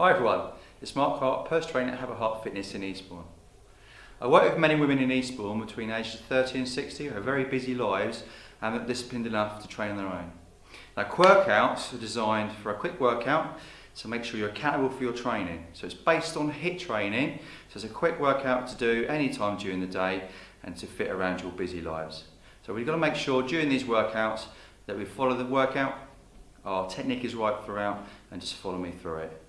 Hi everyone, it's Mark Hart, personal trainer at Have a Heart Fitness in Eastbourne. I work with many women in Eastbourne between ages 30 and 60 who have very busy lives and are disciplined enough to train on their own. Now workouts are designed for a quick workout to make sure you're accountable for your training. So it's based on HIIT training, so it's a quick workout to do any time during the day and to fit around your busy lives. So we've got to make sure during these workouts that we follow the workout, our technique is right throughout and just follow me through it.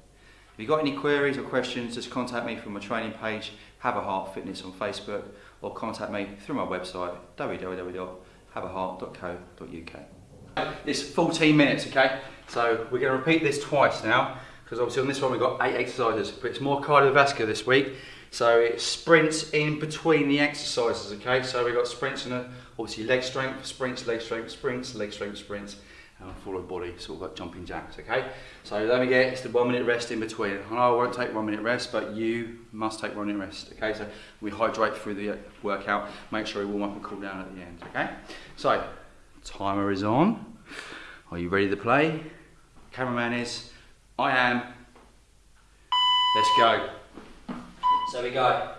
If you've got any queries or questions, just contact me from my training page, Have a Heart Fitness on Facebook, or contact me through my website, www.haveaheart.co.uk. It's 14 minutes, okay? So we're going to repeat this twice now, because obviously on this one we've got eight exercises, but it's more cardiovascular this week. So it's sprints in between the exercises, okay? So we've got sprints and obviously leg strength, sprints, leg strength, sprints, leg strength, sprints and full of body, sort of like jumping jacks, okay? So let me get it's the one minute rest in between. I know I won't take one minute rest, but you must take one minute rest, okay? So we hydrate through the uh, workout, make sure we warm up and cool down at the end, okay? So, timer is on. Are you ready to play? Cameraman is, I am. Let's go. So we go.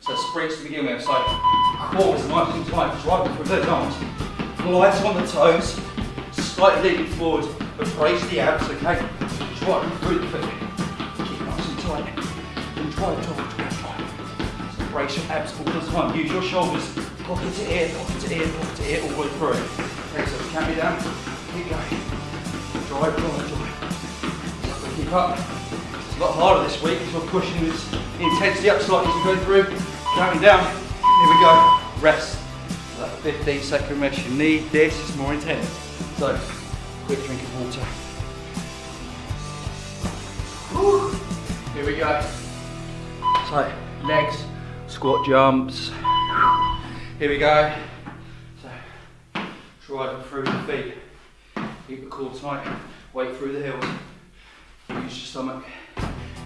So sprints to begin with, so core nice and tight, driving through those arms. Lights on the toes, slightly leaning forward, but brace the abs, okay? Driving through the foot. Keep nice and tight. And drive, drive, drive, drive. So brace your abs all the time. Use your shoulders. Pocket to ear, pocket to ear, pocket to ear, all the way through. Okay, so count me down. Keep going. Drive, drive, drive. So keep up. It's a lot harder this week because we're pushing this intensity up slightly as we go through. Counting down. Here we go. Rest. That 15 second rest. You need this. It's more intense. So, quick drink of water. Here we go. So, legs, squat jumps. Here we go. So, driving through the feet. Keep the core tight. Weight through the heels. Use your stomach.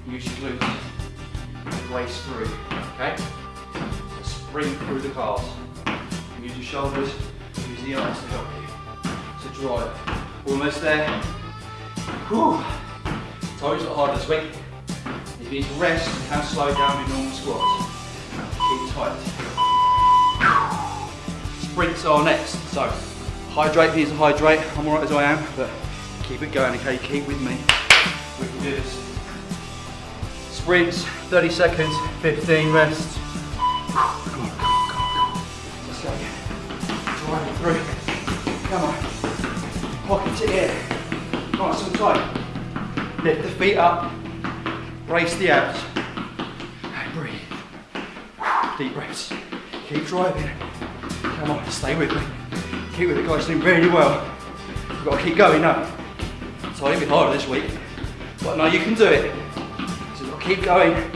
Use your glutes. Waist through. Okay? So spring through the calves. Use your shoulders. Use the arms to help to drive. Almost there. Whew. Toes are hard this week. If you need to rest, you can slow down your normal squats. Keep tight. Sprints are next. So, hydrate, needs to hydrate. I'm alright as I am, but keep it going, okay? Keep with me. We can do this. Sprints, 30 seconds, 15 rests. To ear. Nice and tight. Lift the feet up, brace the abs, and breathe. Deep breaths. Keep driving. Come on, stay with me. Keep with it, guys, doing really well. You've got to keep going now. It's a little bit harder this week, but now you can do it. So you've got to keep going.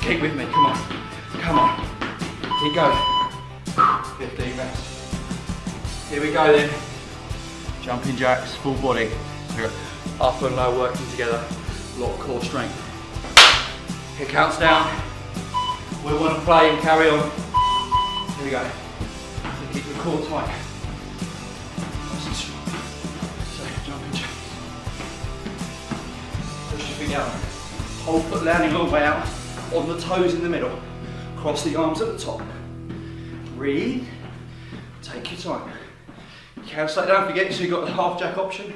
Keep with me, come on. Come on. Keep going. 15 reps. Here we go then jumping jacks, full body. We're up and low working together, a lot of core strength. Here counts down. We want to play and carry on. Here we go. So keep the core tight. Nice and strong. So jumping jacks. Push your feet out. Whole foot landing all the way out on the toes in the middle. Cross the arms at the top. Breathe. Take your time. Carousel, don't forget, so you've got the half jack option,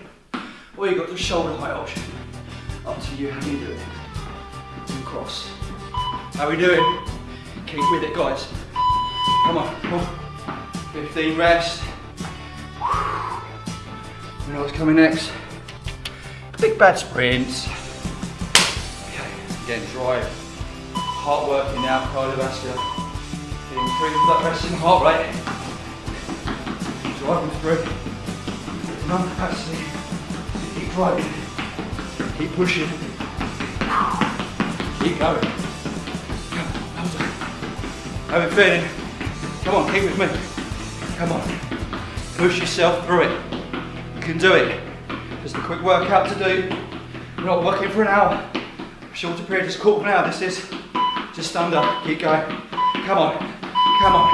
or you've got the shoulder height option. Up to you how you do it. And cross. How we doing? Keep with it, guys. Come on, 15 rest. You know what's coming next? Big bad sprints. Okay, again, drive. Heart working now, cardiovascular. Improve that resting heart rate driving through. Lung capacity. Keep driving. Keep pushing. Keep going. Done. How feeling? Come on, keep with me. Come on. Push yourself through it. You can do it. Just a quick workout to do. We're not working for an hour. Shorter period, just quarter of an hour. This is just under. Keep going. Come on. Come on.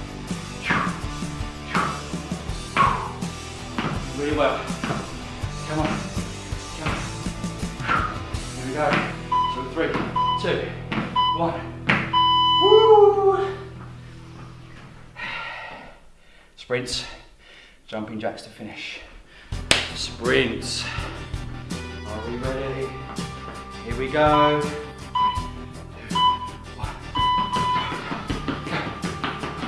really well. Come on. Come on. Here we go. So three, two, one. Woo! Sprints, jumping jacks to finish. Sprints. Are we ready? Here we go.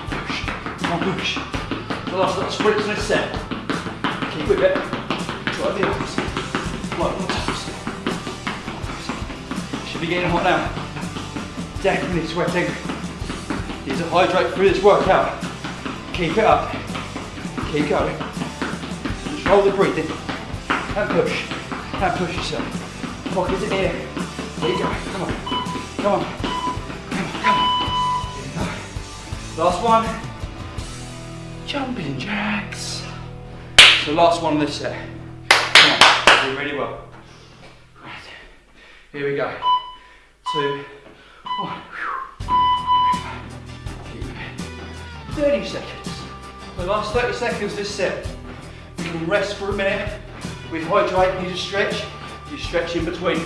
push. Come on, push. The last little sprints in this set. Should be getting hot now. Definitely sweating. Need to hydrate through this workout. Keep it up. Keep going. Control the breathing. And push. And push yourself. Pockets in here. There you go. Come on. Come on. Come on. Come on. Last one. Jumping jacks. So last one of this set. Come on. Do really well. Right. Here we go. Two. Oh, one. 30 seconds. The last 30 seconds this set. You can rest for a minute. We hydrate, you just stretch. You stretch in between.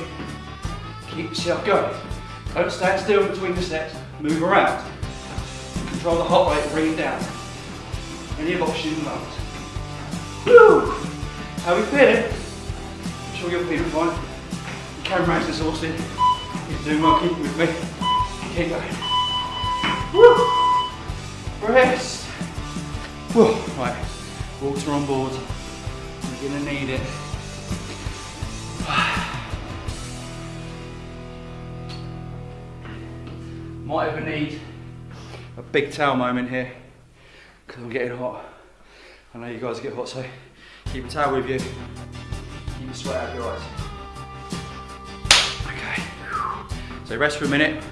Keep yourself going. Don't stand still between the sets. Move around. Control the heart rate, bring it down. Any of oxygen lungs. Woo! How we feeling? I'm sure you're feeling fine. The camera's exhausted. You're doing well, keep with me. Keep going. Woo! Rest. Whoa, right. Water on board. You're gonna need it. Might even need a big towel moment here because I'm getting hot. I know you guys get hot, so keep a towel with you. Keep the sweat out of your eyes. Okay. So rest for a minute.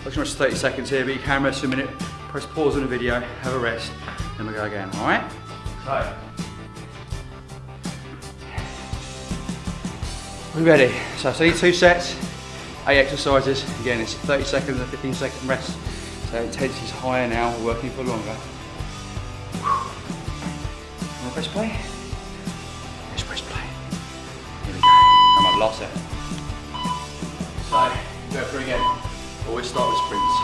I just rest 30 seconds here, but you can rest for a minute. Press pause on the video, have a rest, then we go again, all right? So. We ready? So I need two sets, eight exercises. Again, it's 30 seconds and 15 second rest. So intensity's higher now, we're working for longer. Wanna press play? Let's press play. Here we go. Come on, last set. So, go through again. Always start with sprints.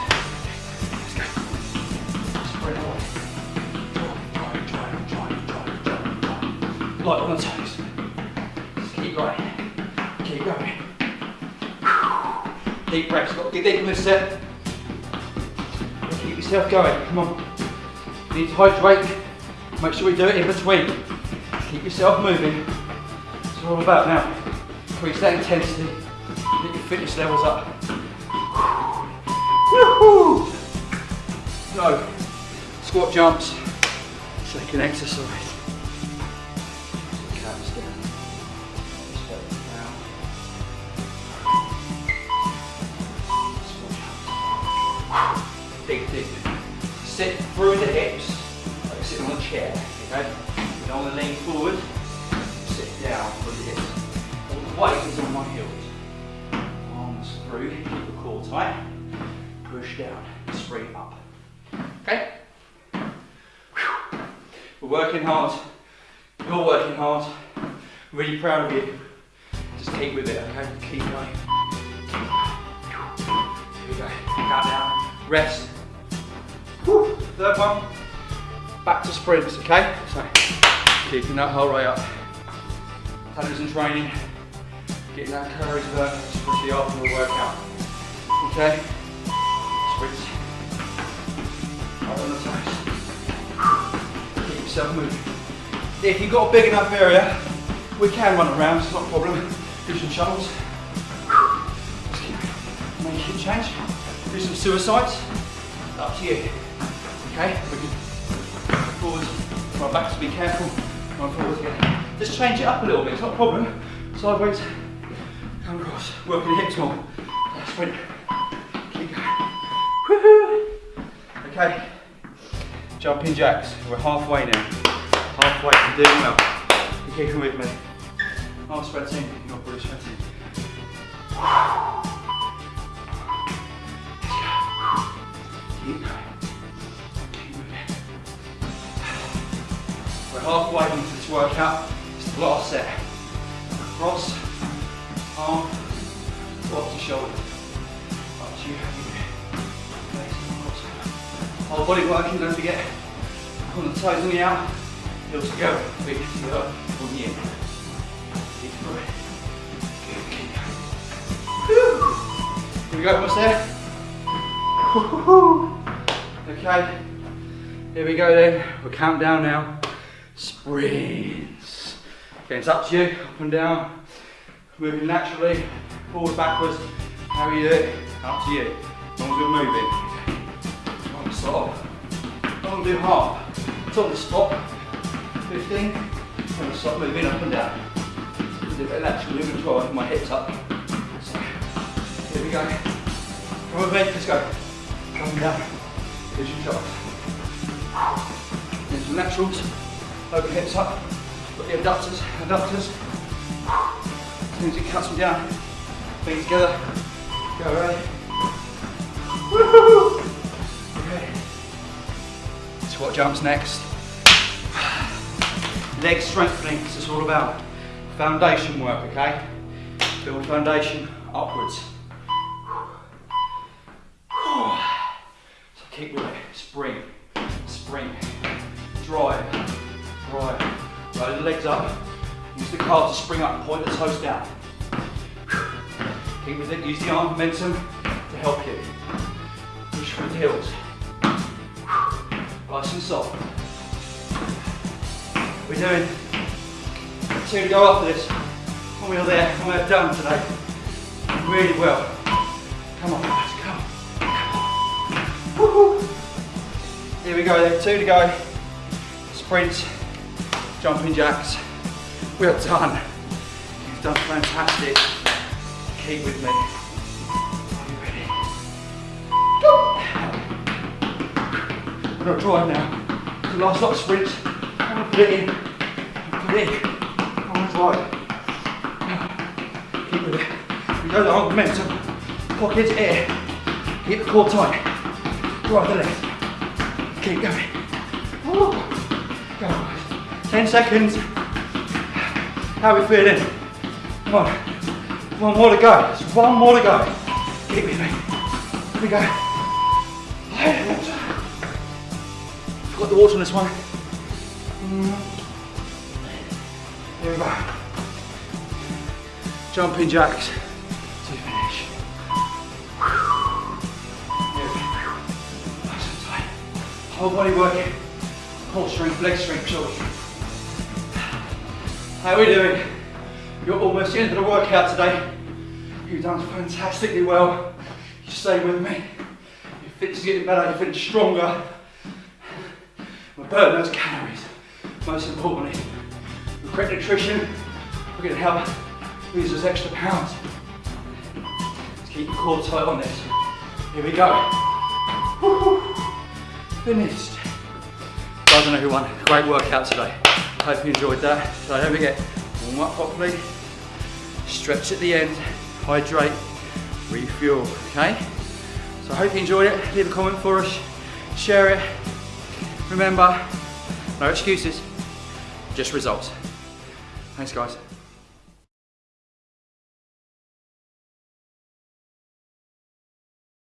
Let's go. Spread away. Drive, drive, drive, drive, drive, drive. Light on the toes. Just keep going. Keep going. Deep breaths. Got to get deep in this set. Keep yourself going. Come on. You need to hydrate. Make sure we do it in between. Keep yourself moving. What all about now. Increase that intensity. Get your fitness levels up. Woohoo! Go. Squat jumps. Second exercise. Down. Big, big. Sit through the hips, chair, okay? You don't want to lean forward, sit down the hips. All the weight is on my heels. Arms through, keep the core tight. Push down, spring up. Okay? We're working hard. You're working hard. Really proud of you. Just keep with it, okay? Keep going. Here we go. Count down. Rest. Whew. Third one. Back to sprints, okay? So, keeping that whole way up. Calories and training. Getting that burn, especially after the workout. Okay? Sprints. Right on the toes. Keep yourself moving. If you've got a big enough area, we can run around, it's not a problem. Do some shuttles. Make it change. Do some suicides. Up to you. Okay? Run back, so be careful. Again. Just change it up a little bit, it's not a problem. Sideways, come across. Working the hips more. Sprint. Keep going. Woohoo! Okay. Jumping jacks. We're halfway now. Halfway, you're doing well. You're keeping with me. I'm sweating, you're sweating. Halfway into this workout. Is the last set. Cross, arm, lock to shoulder. Up to you, Whole body working, don't forget. The toes on the out, heels to go, feet to the up, on the in. Deep breath. Here we go, almost there. Okay, here we go then. We'll count down now. Sprints. Okay, it's up to you, up and down. Moving naturally, forward, backwards. How are you do it, up to you. As long as you're moving. One stop. Don't do half. It's on the spot. 15. I'm gonna stop moving up and down. Do a bit of lateral movement as well, my hips up. So, here we go. Come with me, let's go. Come down. Here's your shot. Then some laterals. Open hips up. Got the abductors, abductors. As soon as it cuts them down, feet together. Go ready. Woohoo! Okay. Squat jumps next. Leg strengthening, this is all about. Foundation work, okay? Build foundation upwards. So keep with it. Spring, spring, drive, Roll the legs up. Use the calves to spring up, point the toes down. Keep with it, use the arm momentum to help you. Push with the heels. Nice and soft. We're doing two to go after this. When we're there, when we're done today. Really well. Come on, guys, come. Woohoo. Here we go then, two to go. Sprints, jumping jacks. We are done. You've done fantastic. Keep with me. Are you ready? Go! I'm gonna drive now. The last lot of sprints. I'm gonna put it in. Put it in. I'm gonna drive. Keep with it. We go the momentum. Pockets air. Keep the core tight. Drive the left. Keep going. Woo. Go. Guys. Ten seconds. How we feeling? Come on. One more to go. Just one more to go. Keep with me. Here we go. Got the water on this one. Mm. Here we go. Jumping jacks to finish. Whole body working. Core strength, leg strength, shoulder strength. How are we doing? You're almost the end of the workout today. You've done fantastically well. You stay with me. Your fitness is getting better, you're feeling stronger. We're burning those calories. Most importantly, with correct nutrition, we're to help lose those extra pounds. Let's keep the core tight on this. Here we go. Finished. Guys, who won. Great workout today. Hope you enjoyed that. So don't forget, warm up properly, stretch at the end, hydrate, refuel, okay? So I hope you enjoyed it. Leave a comment for us, share it. Remember, no excuses, just results. Thanks guys.